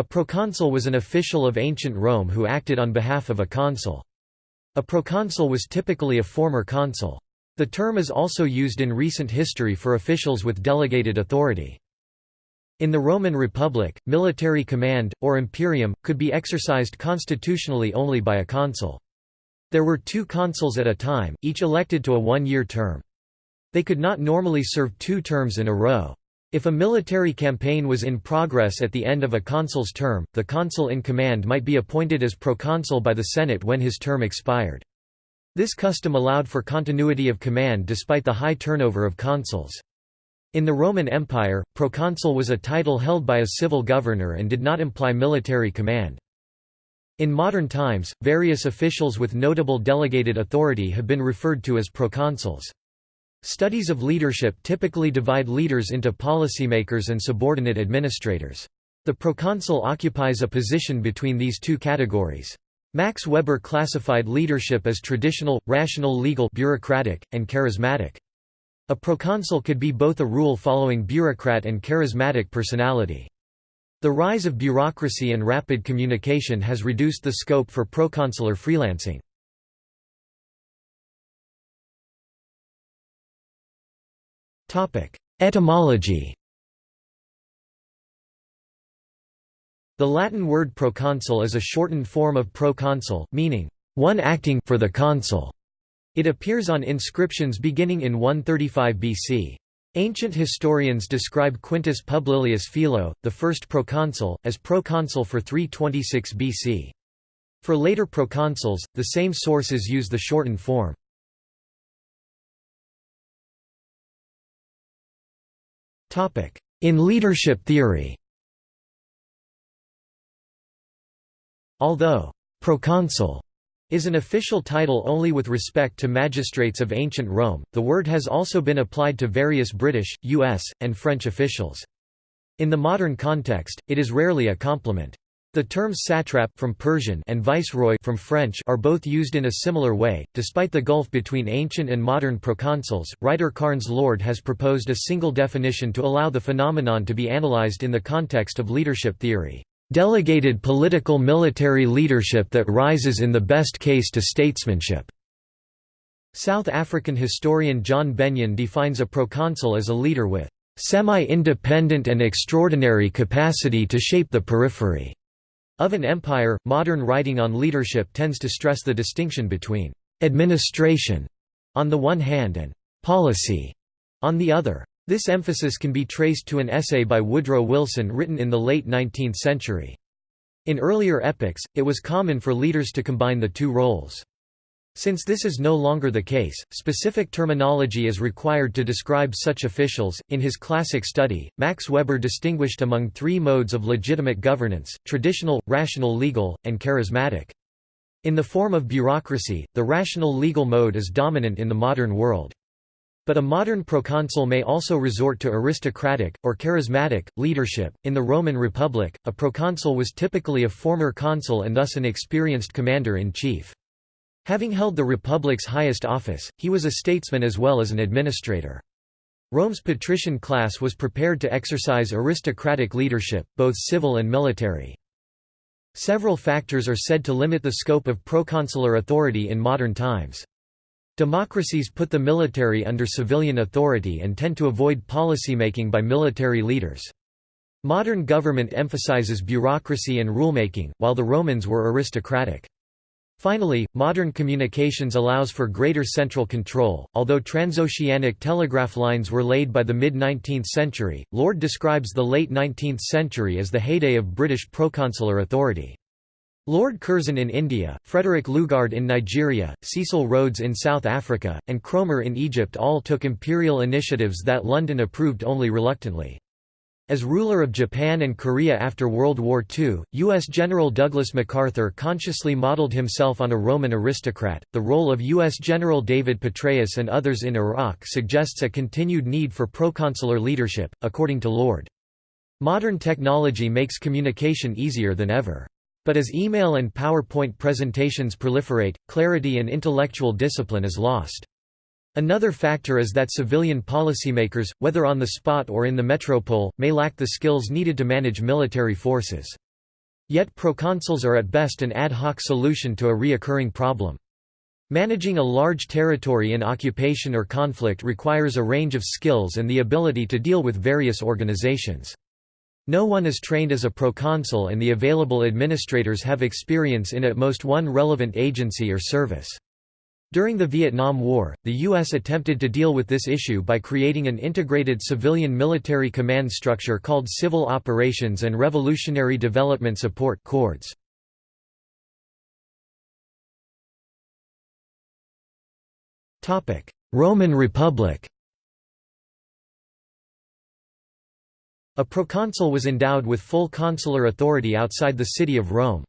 A proconsul was an official of ancient Rome who acted on behalf of a consul. A proconsul was typically a former consul. The term is also used in recent history for officials with delegated authority. In the Roman Republic, military command, or imperium, could be exercised constitutionally only by a consul. There were two consuls at a time, each elected to a one-year term. They could not normally serve two terms in a row. If a military campaign was in progress at the end of a consul's term, the consul in command might be appointed as proconsul by the Senate when his term expired. This custom allowed for continuity of command despite the high turnover of consuls. In the Roman Empire, proconsul was a title held by a civil governor and did not imply military command. In modern times, various officials with notable delegated authority have been referred to as proconsuls. Studies of leadership typically divide leaders into policymakers and subordinate administrators. The proconsul occupies a position between these two categories. Max Weber classified leadership as traditional, rational legal bureaucratic, and charismatic. A proconsul could be both a rule-following bureaucrat and charismatic personality. The rise of bureaucracy and rapid communication has reduced the scope for proconsular freelancing. Etymology The Latin word proconsul is a shortened form of proconsul, meaning, one acting for the consul. It appears on inscriptions beginning in 135 BC. Ancient historians describe Quintus Publilius Philo, the first proconsul, as proconsul for 326 BC. For later proconsuls, the same sources use the shortened form. In leadership theory Although «proconsul» is an official title only with respect to magistrates of ancient Rome, the word has also been applied to various British, US, and French officials. In the modern context, it is rarely a compliment. The terms satrap from Persian and viceroy from French are both used in a similar way. Despite the gulf between ancient and modern proconsuls, writer Carnes Lord has proposed a single definition to allow the phenomenon to be analyzed in the context of leadership theory. Delegated political military leadership that rises in the best case to statesmanship. South African historian John Benyon defines a proconsul as a leader with semi-independent and extraordinary capacity to shape the periphery. Of an empire, modern writing on leadership tends to stress the distinction between «administration» on the one hand and «policy» on the other. This emphasis can be traced to an essay by Woodrow Wilson written in the late 19th century. In earlier epochs, it was common for leaders to combine the two roles. Since this is no longer the case, specific terminology is required to describe such officials. In his classic study, Max Weber distinguished among three modes of legitimate governance traditional, rational legal, and charismatic. In the form of bureaucracy, the rational legal mode is dominant in the modern world. But a modern proconsul may also resort to aristocratic, or charismatic, leadership. In the Roman Republic, a proconsul was typically a former consul and thus an experienced commander in chief. Having held the Republic's highest office, he was a statesman as well as an administrator. Rome's patrician class was prepared to exercise aristocratic leadership, both civil and military. Several factors are said to limit the scope of proconsular authority in modern times. Democracies put the military under civilian authority and tend to avoid policymaking by military leaders. Modern government emphasizes bureaucracy and rulemaking, while the Romans were aristocratic. Finally, modern communications allows for greater central control. Although transoceanic telegraph lines were laid by the mid 19th century, Lord describes the late 19th century as the heyday of British proconsular authority. Lord Curzon in India, Frederick Lugard in Nigeria, Cecil Rhodes in South Africa, and Cromer in Egypt all took imperial initiatives that London approved only reluctantly. As ruler of Japan and Korea after World War II, U.S. General Douglas MacArthur consciously modeled himself on a Roman aristocrat. The role of U.S. General David Petraeus and others in Iraq suggests a continued need for proconsular leadership, according to Lord. Modern technology makes communication easier than ever. But as email and PowerPoint presentations proliferate, clarity and intellectual discipline is lost. Another factor is that civilian policymakers, whether on the spot or in the metropole, may lack the skills needed to manage military forces. Yet proconsuls are at best an ad hoc solution to a reoccurring problem. Managing a large territory in occupation or conflict requires a range of skills and the ability to deal with various organizations. No one is trained as a proconsul and the available administrators have experience in at most one relevant agency or service. During the Vietnam War, the U.S. attempted to deal with this issue by creating an integrated civilian military command structure called Civil Operations and Revolutionary Development Support CORDS. Roman Republic A proconsul was endowed with full consular authority outside the city of Rome.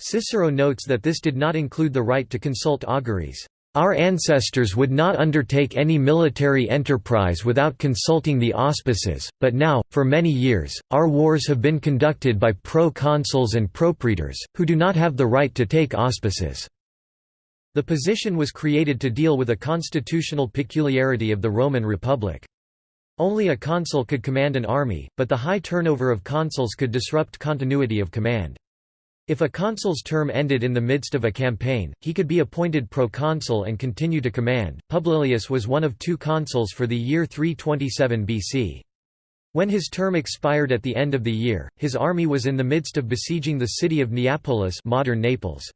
Cicero notes that this did not include the right to consult auguries. Our ancestors would not undertake any military enterprise without consulting the auspices, but now, for many years, our wars have been conducted by proconsuls and propraetors, who do not have the right to take auspices. The position was created to deal with a constitutional peculiarity of the Roman Republic. Only a consul could command an army, but the high turnover of consuls could disrupt continuity of command. If a consul's term ended in the midst of a campaign, he could be appointed proconsul and continue to command. Publilius was one of two consuls for the year 327 BC. When his term expired at the end of the year, his army was in the midst of besieging the city of Neapolis modern Naples.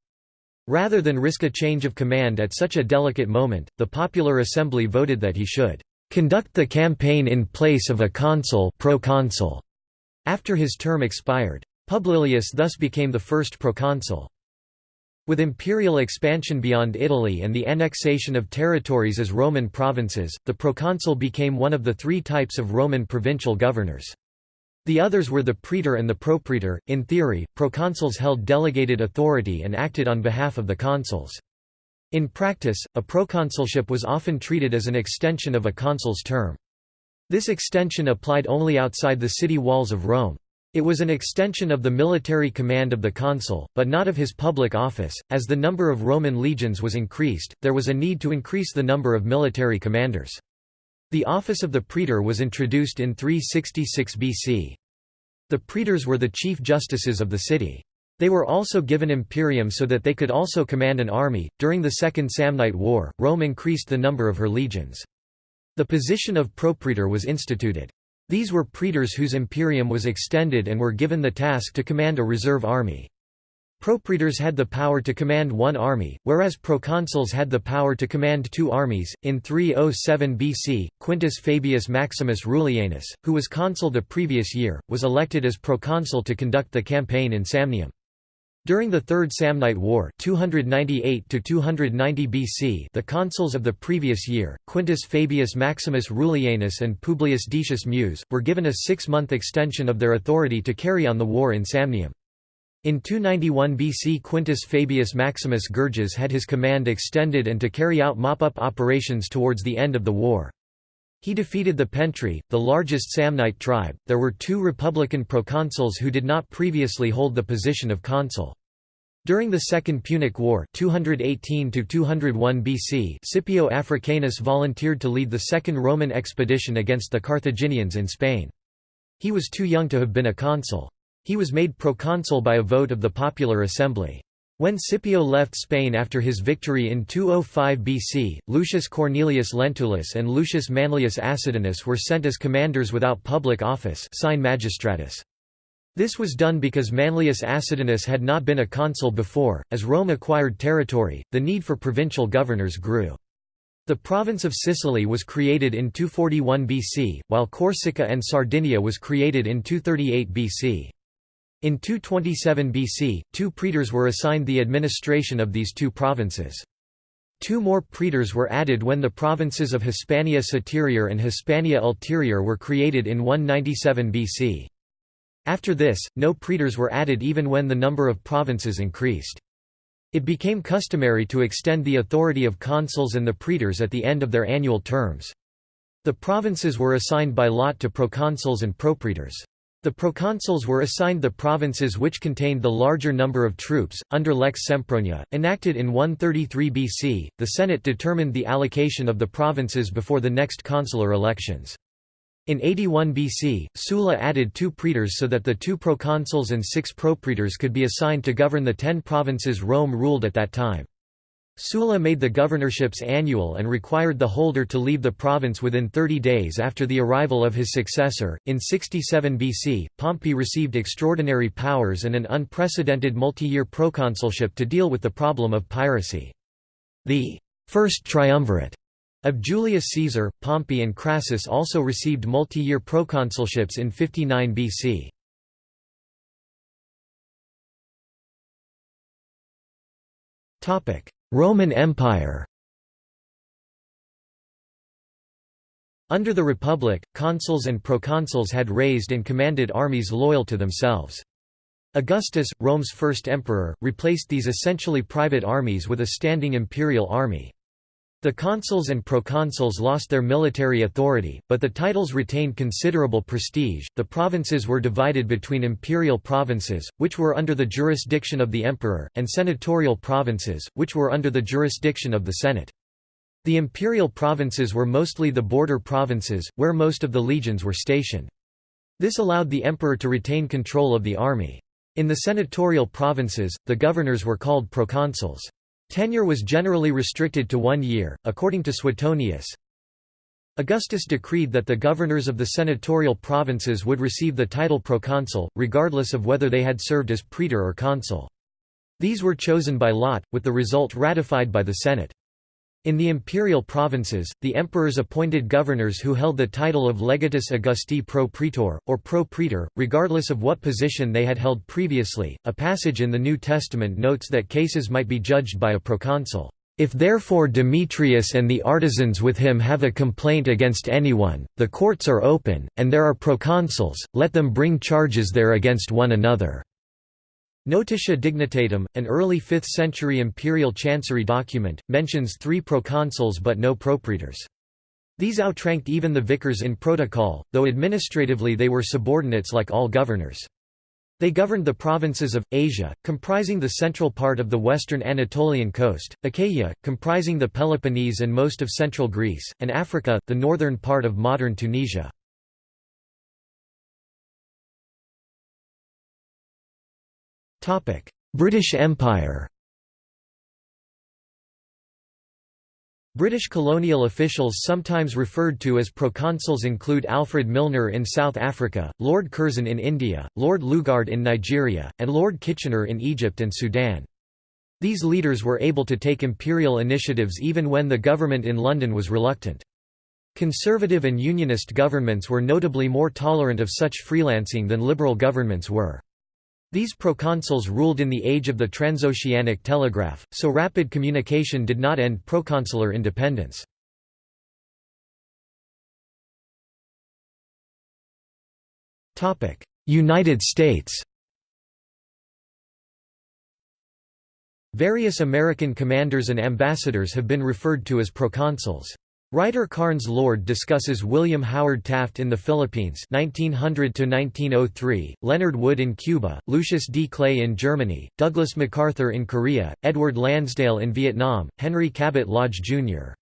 Rather than risk a change of command at such a delicate moment, the popular assembly voted that he should conduct the campaign in place of a consul proconsul after his term expired. Publilius thus became the first proconsul. With imperial expansion beyond Italy and the annexation of territories as Roman provinces, the proconsul became one of the three types of Roman provincial governors. The others were the praetor and the propraetor. In theory, proconsuls held delegated authority and acted on behalf of the consuls. In practice, a proconsulship was often treated as an extension of a consul's term. This extension applied only outside the city walls of Rome. It was an extension of the military command of the consul, but not of his public office. As the number of Roman legions was increased, there was a need to increase the number of military commanders. The office of the praetor was introduced in 366 BC. The praetors were the chief justices of the city. They were also given imperium so that they could also command an army. During the Second Samnite War, Rome increased the number of her legions. The position of propraetor was instituted. These were praetors whose imperium was extended and were given the task to command a reserve army. Propraetors had the power to command one army, whereas proconsuls had the power to command two armies. In 307 BC, Quintus Fabius Maximus Rullianus, who was consul the previous year, was elected as proconsul to conduct the campaign in Samnium. During the Third Samnite War 298 BC the consuls of the previous year, Quintus Fabius Maximus Rullianus and Publius Decius Mus, were given a six-month extension of their authority to carry on the war in Samnium. In 291 BC Quintus Fabius Maximus Gurges had his command extended and to carry out mop-up operations towards the end of the war. He defeated the Pentri, the largest Samnite tribe. There were two republican proconsuls who did not previously hold the position of consul. During the Second Punic War 218 BC Scipio Africanus volunteered to lead the Second Roman expedition against the Carthaginians in Spain. He was too young to have been a consul. He was made proconsul by a vote of the popular assembly. When Scipio left Spain after his victory in 205 BC, Lucius Cornelius Lentulus and Lucius Manlius Acidinus were sent as commanders without public office sine magistratus. This was done because Manlius Acidinus had not been a consul before. As Rome acquired territory, the need for provincial governors grew. The province of Sicily was created in 241 BC, while Corsica and Sardinia was created in 238 BC. In 227 BC, two praetors were assigned the administration of these two provinces. Two more praetors were added when the provinces of Hispania Superior and Hispania Ulterior were created in 197 BC. After this, no praetors were added even when the number of provinces increased. It became customary to extend the authority of consuls and the praetors at the end of their annual terms. The provinces were assigned by lot to proconsuls and propraetors. The proconsuls were assigned the provinces which contained the larger number of troops. Under Lex Sempronia, enacted in 133 BC, the Senate determined the allocation of the provinces before the next consular elections. In 81 BC, Sulla added two praetors so that the two proconsuls and six propraetors could be assigned to govern the ten provinces Rome ruled at that time. Sulla made the governorships annual and required the holder to leave the province within 30 days after the arrival of his successor. In 67 BC, Pompey received extraordinary powers and an unprecedented multi year proconsulship to deal with the problem of piracy. The first triumvirate of Julius Caesar, Pompey and Crassus also received multi-year proconsulships in 59 BC. Roman Empire Under the Republic, consuls and proconsuls had raised and commanded armies loyal to themselves. Augustus, Rome's first emperor, replaced these essentially private armies with a standing imperial army. The consuls and proconsuls lost their military authority, but the titles retained considerable prestige. The provinces were divided between imperial provinces, which were under the jurisdiction of the emperor, and senatorial provinces, which were under the jurisdiction of the Senate. The imperial provinces were mostly the border provinces, where most of the legions were stationed. This allowed the emperor to retain control of the army. In the senatorial provinces, the governors were called proconsuls. Tenure was generally restricted to one year, according to Suetonius. Augustus decreed that the governors of the senatorial provinces would receive the title proconsul, regardless of whether they had served as praetor or consul. These were chosen by lot, with the result ratified by the Senate. In the imperial provinces, the emperors appointed governors who held the title of legatus Augusti pro praetor, or pro praetor, regardless of what position they had held previously. A passage in the New Testament notes that cases might be judged by a proconsul. If therefore Demetrius and the artisans with him have a complaint against anyone, the courts are open, and there are proconsuls, let them bring charges there against one another. Notitia Dignitatum, an early 5th century imperial chancery document, mentions three proconsuls but no propraetors. These outranked even the vicars in protocol, though administratively they were subordinates like all governors. They governed the provinces of, Asia, comprising the central part of the western Anatolian coast, Achaia, comprising the Peloponnese and most of central Greece, and Africa, the northern part of modern Tunisia. British Empire British colonial officials sometimes referred to as proconsuls include Alfred Milner in South Africa, Lord Curzon in India, Lord Lugard in Nigeria, and Lord Kitchener in Egypt and Sudan. These leaders were able to take imperial initiatives even when the government in London was reluctant. Conservative and unionist governments were notably more tolerant of such freelancing than liberal governments were. These proconsuls ruled in the age of the transoceanic telegraph, so rapid communication did not end proconsular independence. United States Various American commanders and ambassadors have been referred to as proconsuls. Writer Carnes Lord discusses William Howard Taft in the Philippines 1900 Leonard Wood in Cuba, Lucius D. Clay in Germany, Douglas MacArthur in Korea, Edward Lansdale in Vietnam, Henry Cabot Lodge, Jr.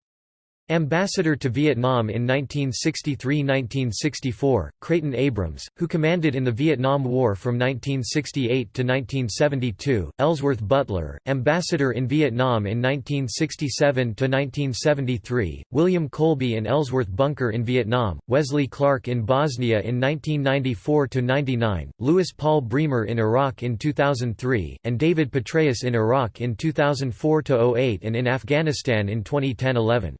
Ambassador to Vietnam in 1963–1964, Creighton Abrams, who commanded in the Vietnam War from 1968 to 1972, Ellsworth Butler, Ambassador in Vietnam in 1967–1973, William Colby and Ellsworth Bunker in Vietnam, Wesley Clark in Bosnia in 1994–99, Louis Paul Bremer in Iraq in 2003, and David Petraeus in Iraq in 2004–08 and in Afghanistan in 2010–11.